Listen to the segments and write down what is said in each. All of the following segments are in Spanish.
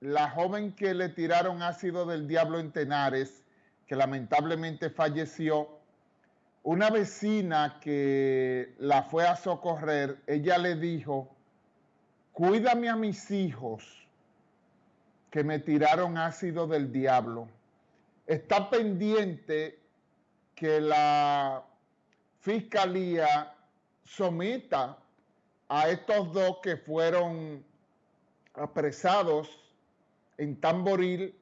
La joven que le tiraron ácido del diablo en Tenares, que lamentablemente falleció, una vecina que la fue a socorrer, ella le dijo, cuídame a mis hijos que me tiraron ácido del diablo. Está pendiente que la fiscalía someta a estos dos que fueron apresados en Tamboril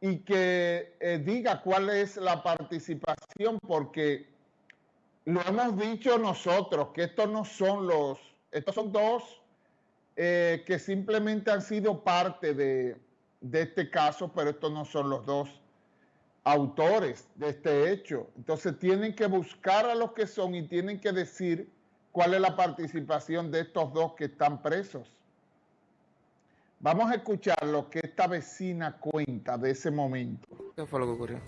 y que eh, diga cuál es la participación, porque lo hemos dicho nosotros, que estos no son los, estos son dos eh, que simplemente han sido parte de, de este caso, pero estos no son los dos autores de este hecho. Entonces tienen que buscar a los que son y tienen que decir cuál es la participación de estos dos que están presos. Vamos a escuchar lo que esta vecina cuenta de ese momento. ¿Qué fue lo que ocurrió?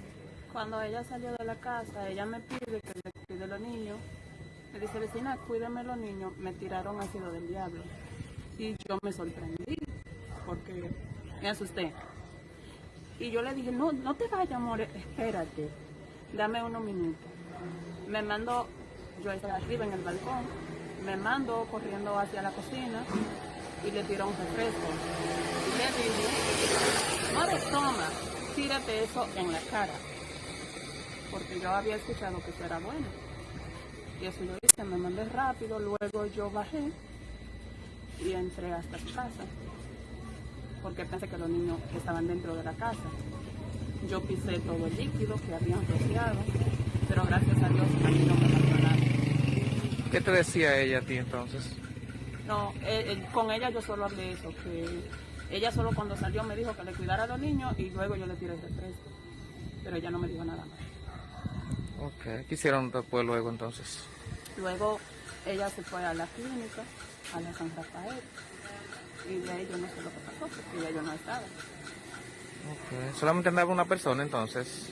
Cuando ella salió de la casa, ella me pide que le cuide a los niños. Me dice, vecina, cuídeme los niños. Me tiraron ácido del diablo. Y yo me sorprendí, porque me asusté. Y yo le dije, no, no te vayas, amor, espérate. Dame unos minutos. Me mando, yo estaba arriba en el balcón, me mando corriendo hacia la cocina y le tiró un refresco. Y le dije, no toma, tírate eso en la cara. Porque yo había escuchado que eso era bueno. Y eso yo hice, me mandé rápido, luego yo bajé y entré hasta su casa. Porque pensé que los niños estaban dentro de la casa. Yo pisé todo el líquido que habían rociado, pero gracias a Dios a mí no me pasó nada. ¿Qué te decía ella a ti entonces? No, eh, eh, con ella yo solo hablé eso, que ella solo cuando salió me dijo que le cuidara a los niños y luego yo le tiré el refresco. Pero ella no me dijo nada más. Ok, ¿qué hicieron después luego entonces? Luego ella se fue a la clínica, a la San Rafael, y de ahí yo no sé lo que pasó, porque ya yo no estaba. Ok, solamente andaba una persona entonces.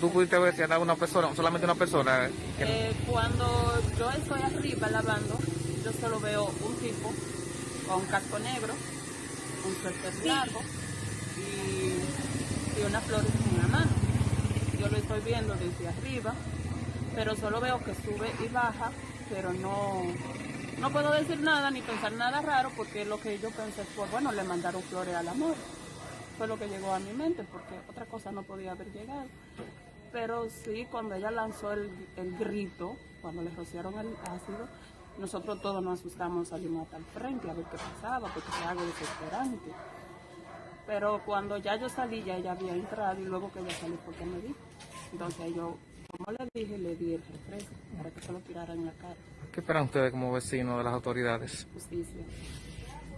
¿Tú pudiste ver si andaba una persona, solamente una persona? que- Eh, cuando yo estoy arriba lavando, yo solo veo un tipo con un casco negro, un suéter largo y, y unas flores en la mano. Yo lo estoy viendo desde arriba, pero solo veo que sube y baja, pero no, no puedo decir nada ni pensar nada raro porque lo que yo pensé fue, bueno, le mandaron flores al amor. Fue lo que llegó a mi mente porque otra cosa no podía haber llegado. Pero sí, cuando ella lanzó el, el grito, cuando le rociaron el ácido, nosotros todos nos asustamos, salimos hasta el frente a ver qué pasaba, porque fue algo desesperante. Pero cuando ya yo salí, ya ella había entrado y luego que ella salió porque me dijo. Entonces yo, como le dije, le di el refresco para que se lo tirara en la cara. ¿Qué esperan ustedes como vecinos de las autoridades? Justicia.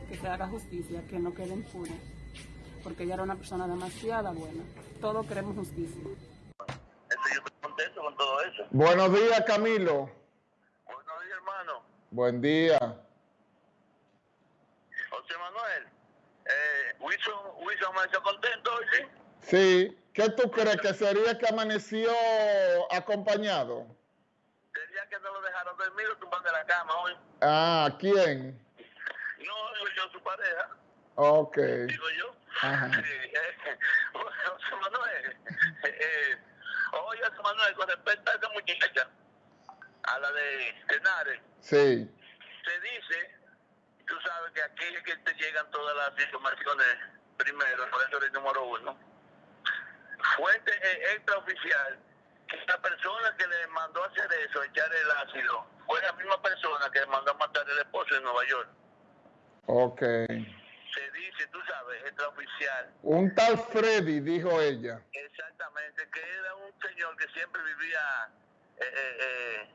Que se haga justicia, que no quede impune. Porque ella era una persona demasiado buena. Todos queremos justicia. Eso yo estoy contento con todo eso. Buenos días, Camilo. Buen día. José Manuel. Eh, Wilson, Wilson amaneció contento hoy, ¿sí? Sí. ¿Qué tú crees que sería que amaneció acompañado? Sería que no lo dejaron dormir o tumbar de la cama hoy. Ah, ¿quién? No, yo, su pareja, Ok. digo yo. Ajá. Eh, José Manuel. Eh, oye, José Manuel, con respecto a esa muchacha, a la de Tenares, Sí. se dice, tú sabes que aquí es que te llegan todas las informaciones primero, por eso eres número uno. Fuente eh, extraoficial, que la persona que le mandó a hacer eso, echar el ácido, fue la misma persona que le mandó a matar al esposo en Nueva York. Ok. Se dice, tú sabes, extraoficial, Un tal Freddy, dijo ella. exactamente, que era un señor que siempre vivía eh, eh, eh,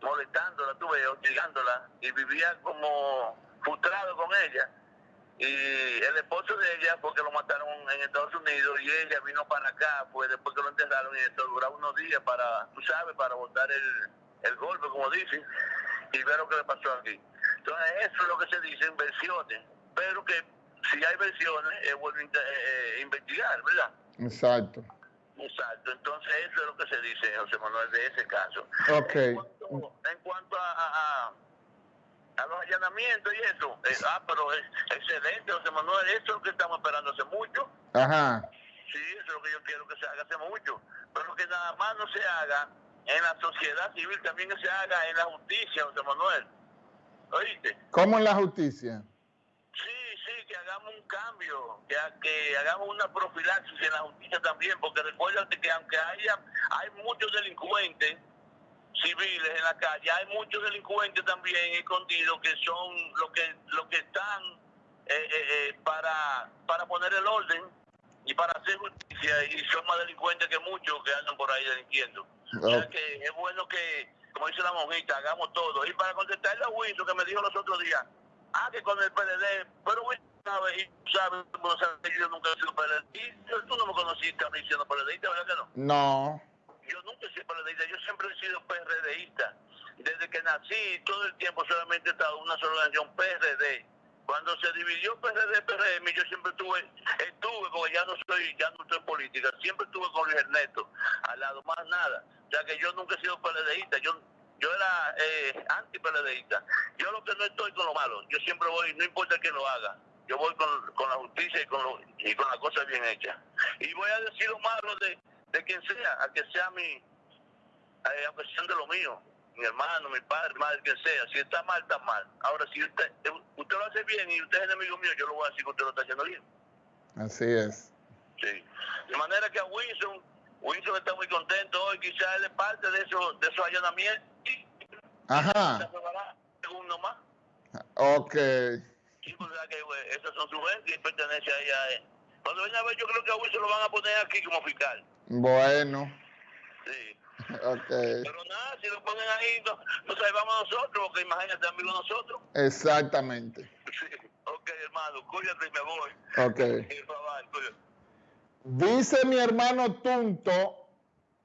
molestándola, tú ves, hostigándola, y vivía como frustrado con ella. Y el esposo de ella, porque lo mataron en Estados Unidos, y ella vino para acá, pues después que lo enterraron, y esto duraba unos días para, tú sabes, para botar el, el golpe, como dicen, y ver lo que le pasó aquí. Entonces, eso es lo que se dice en versiones, pero que si hay versiones, es bueno eh, eh, investigar, ¿verdad? Exacto. Exacto, entonces eso es lo que se dice, José Manuel, de ese caso. Ok. En cuanto, en cuanto a, a- a- a los allanamientos y eso. Eh, ah, pero es excelente, José Manuel, eso es lo que estamos esperando hace mucho. Ajá. Sí, eso es lo que yo quiero que se haga hace mucho. Pero que nada más no se haga en la sociedad civil, también que se haga en la justicia, José Manuel. ¿Oíste? ¿Cómo en la justicia? Sí, sí, que hagamos un cambio, que, que hagamos una profilaxis en la justicia también, porque recuérdate que aunque haya hay muchos delincuentes civiles en la calle, hay muchos delincuentes también escondidos que son los que los que están eh, eh, eh, para para poner el orden y para hacer justicia y son más delincuentes que muchos que andan por ahí delinquiendo. O sea que es bueno que, como dice la monjita, hagamos todo. Y para contestarle a Wilson que me dijo los otros días, ah, que con el PLD, pero Wilson sabe, y sabe, no sabe, yo nunca he sido PLD. Tú no me conociste a mí siendo PLDista, ¿verdad que no? No. Yo nunca he sido PLDista, yo siempre he sido PRDista. Desde que nací, todo el tiempo solamente he estado en una sola organización, PRD. Cuando se dividió PRD, PRM, yo siempre estuve, estuve, porque ya no soy, ya no estoy en política, siempre estuve con Luis Ernesto, al lado, más nada. O sea que yo nunca he sido PLDista, yo yo era eh, anti-PLDista. Yo lo que no estoy con lo malo, yo siempre voy, no importa quién lo haga, yo voy con, con la justicia y con, lo, y con las cosas bien hechas. Y voy a decir lo malo de, de quien sea, a que sea mi, eh, aunque de lo mío, mi hermano, mi padre, madre, quien sea. Si está mal, está mal. Ahora, si usted, usted lo hace bien y usted es enemigo mío, yo lo voy a decir que usted lo está haciendo bien. Así es. Sí. De manera que a Wilson, Wilson está muy contento hoy, quizás él es parte de esos, de esos allanamientos. Ajá. Segundo más. Ok. Sí, pues que pues, esas son sus gentes y pertenece a ella. Cuando venga a ver, yo creo que a Wilson lo van a poner aquí como fiscal. Bueno. Sí. Okay. Pero nada, si lo ponen ahí, no, nos salvamos nosotros, porque imagínate, amigos nosotros. Exactamente. Sí. Ok, hermano, cuídate y me voy. Ok. Sí, bye, cuídate. Dice mi hermano Tunto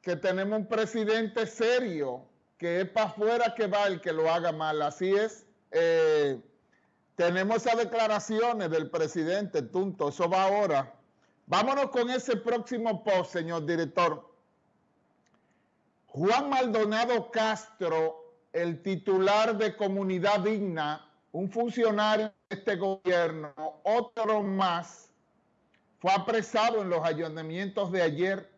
que tenemos un presidente serio, que es para afuera que va el que lo haga mal. Así es. Eh, tenemos esas declaraciones del presidente Tunto, eso va ahora. Vámonos con ese próximo post, señor director. Juan Maldonado Castro, el titular de Comunidad Digna, un funcionario de este gobierno, otro más, fue apresado en los allanamientos de ayer.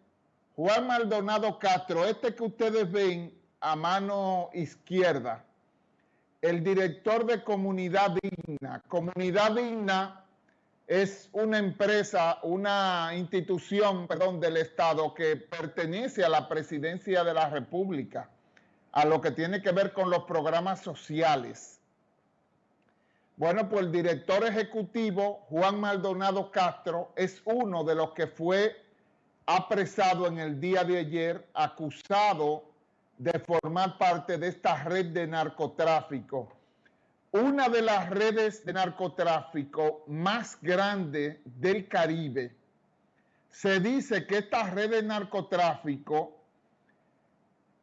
Juan Maldonado Castro, este que ustedes ven a mano izquierda, el director de Comunidad Digna. Comunidad Digna es una empresa, una institución, perdón, del Estado que pertenece a la presidencia de la República, a lo que tiene que ver con los programas sociales. Bueno, pues el director ejecutivo, Juan Maldonado Castro, es uno de los que fue apresado en el día de ayer, acusado de formar parte de esta red de narcotráfico una de las redes de narcotráfico más grandes del Caribe. Se dice que esta red de narcotráfico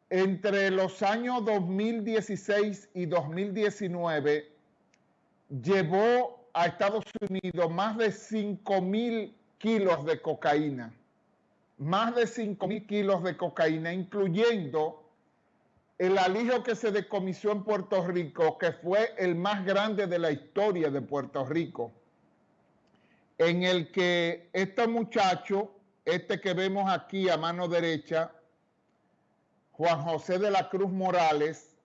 entre los años 2016 y 2019 llevó a Estados Unidos más de 5 mil kilos de cocaína. Más de 5 mil kilos de cocaína, incluyendo el alijo que se decomisó en Puerto Rico, que fue el más grande de la historia de Puerto Rico, en el que este muchacho, este que vemos aquí a mano derecha, Juan José de la Cruz Morales,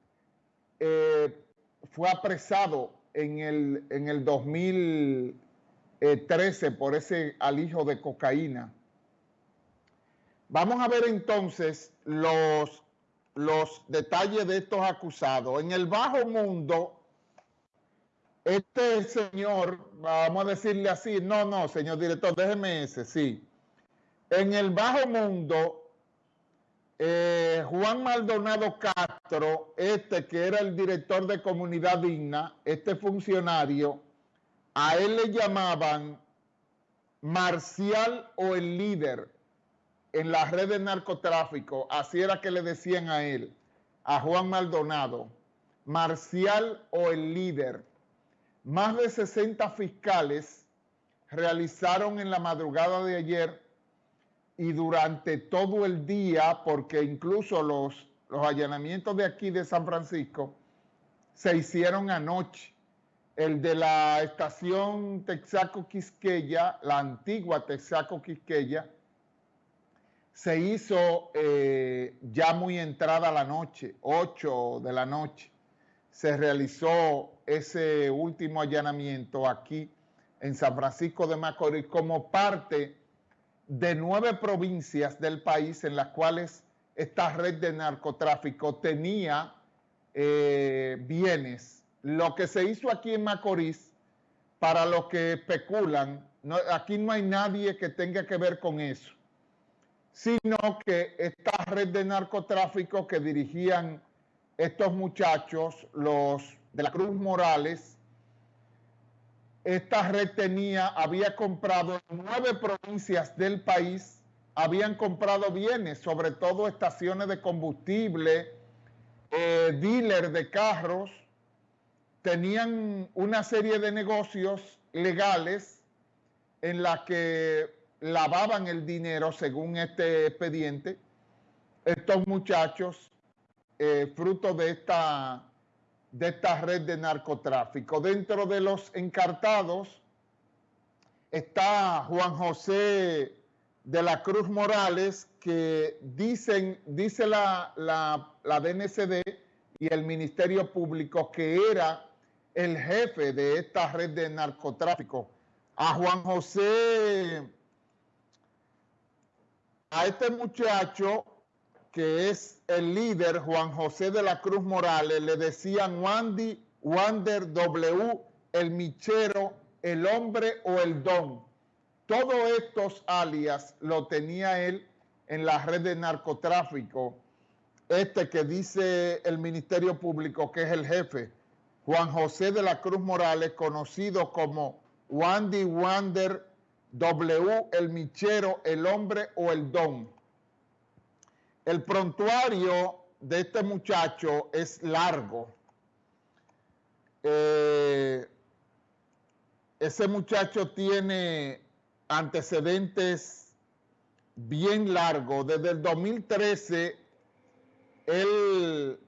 eh, fue apresado en el, en el 2013 por ese alijo de cocaína. Vamos a ver entonces los los detalles de estos acusados. En el bajo mundo, este señor, vamos a decirle así, no, no, señor director, déjeme ese, sí. En el bajo mundo, eh, Juan Maldonado Castro, este que era el director de Comunidad Digna, este funcionario, a él le llamaban Marcial o el líder en la red de narcotráfico, así era que le decían a él, a Juan Maldonado, Marcial o el líder. Más de 60 fiscales realizaron en la madrugada de ayer y durante todo el día, porque incluso los, los allanamientos de aquí de San Francisco se hicieron anoche. El de la estación Texaco Quisqueya, la antigua Texaco Quisqueya, se hizo eh, ya muy entrada la noche, 8 de la noche. Se realizó ese último allanamiento aquí en San Francisco de Macorís como parte de nueve provincias del país en las cuales esta red de narcotráfico tenía eh, bienes. Lo que se hizo aquí en Macorís, para los que especulan, aquí no hay nadie que tenga que ver con eso, sino que esta red de narcotráfico que dirigían estos muchachos, los de la Cruz Morales, esta red tenía, había comprado nueve provincias del país, habían comprado bienes, sobre todo estaciones de combustible, eh, dealer de carros, tenían una serie de negocios legales en la que lavaban el dinero según este expediente. Estos muchachos, eh, fruto de esta, de esta red de narcotráfico. Dentro de los encartados está Juan José de la Cruz Morales, que dicen, dice la, la, la DNCD y el Ministerio Público que era el jefe de esta red de narcotráfico. A Juan José, a este muchacho que es el líder, Juan José de la Cruz Morales, le decían Wandy, Wander W, el michero, el hombre o el don. Todos estos alias lo tenía él en la red de narcotráfico, este que dice el Ministerio Público que es el jefe, Juan José de la Cruz Morales, conocido como Wandy Wander W, el michero, el hombre o el don. El prontuario de este muchacho es largo. Eh, ese muchacho tiene antecedentes bien largos. Desde el 2013, él,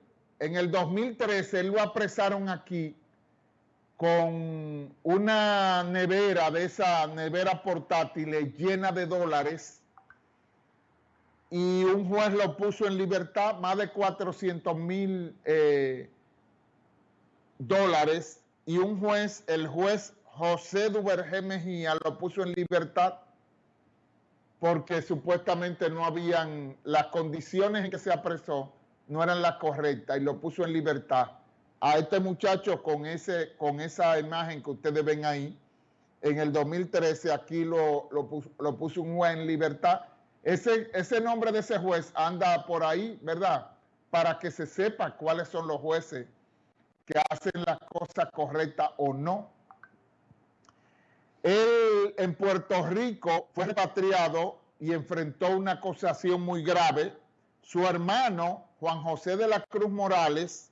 en el 2013, él lo apresaron aquí con una nevera de esa nevera portátil llena de dólares y un juez lo puso en libertad, más de 400 mil eh, dólares y un juez, el juez José Duvergé Mejía lo puso en libertad porque supuestamente no habían, las condiciones en que se apresó no eran las correctas y lo puso en libertad. A este muchacho con, ese, con esa imagen que ustedes ven ahí, en el 2013 aquí lo, lo, puso, un juez en libertad. Ese, ese nombre de ese juez anda por ahí, ¿verdad? Para que se sepa cuáles son los jueces que hacen las cosas correctas o no. Él en Puerto Rico fue repatriado y enfrentó una acusación muy grave. Su hermano, Juan José de la Cruz Morales,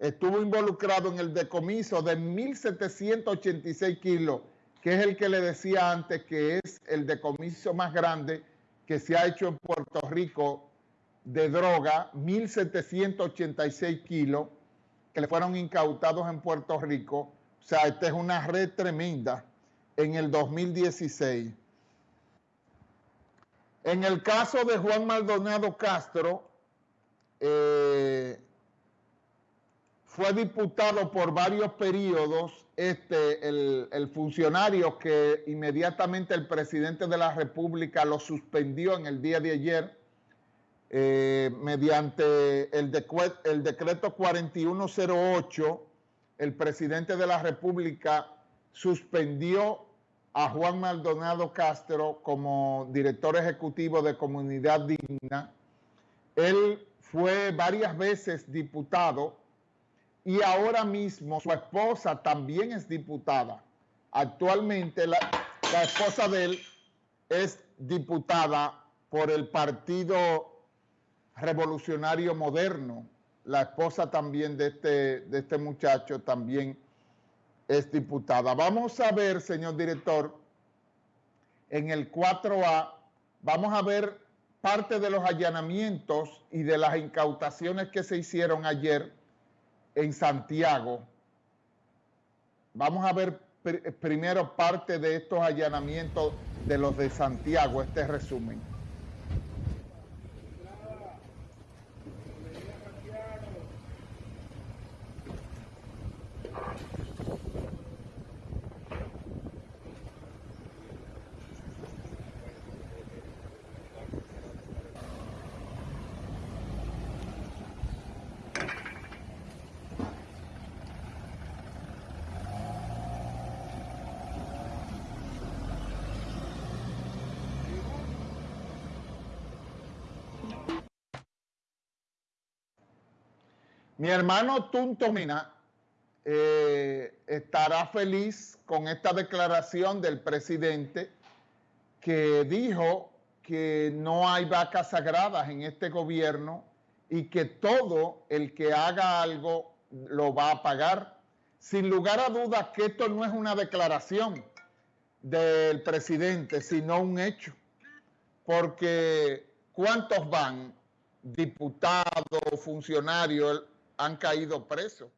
estuvo involucrado en el decomiso de 1.786 kilos, que es el que le decía antes que es el decomiso más grande que se ha hecho en Puerto Rico de droga, 1.786 kilos que le fueron incautados en Puerto Rico. O sea, esta es una red tremenda en el 2016. En el caso de Juan Maldonado Castro, eh, fue diputado por varios periodos este, el, funcionario que inmediatamente el presidente de la República lo suspendió en el día de ayer eh, mediante el, el decreto 4108, el presidente de la República suspendió a Juan Maldonado Castro como director ejecutivo de Comunidad Digna. Él fue varias veces diputado y ahora mismo su esposa también es diputada. Actualmente la, esposa de él es diputada por el Partido Revolucionario Moderno. La esposa también de este, de este muchacho también es diputada. Vamos a ver, señor director, en el 4A, vamos a ver parte de los allanamientos y de las incautaciones que se hicieron ayer en Santiago. Vamos a ver primero parte de estos allanamientos de los de Santiago, este resumen. Mi hermano Tunto Mina eh, estará feliz con esta declaración del presidente que dijo que no hay vacas sagradas en este gobierno y que todo el que haga algo lo va a pagar. Sin lugar a dudas que esto no es una declaración del presidente, sino un hecho. Porque ¿cuántos van? Diputados, funcionarios, han caído presos.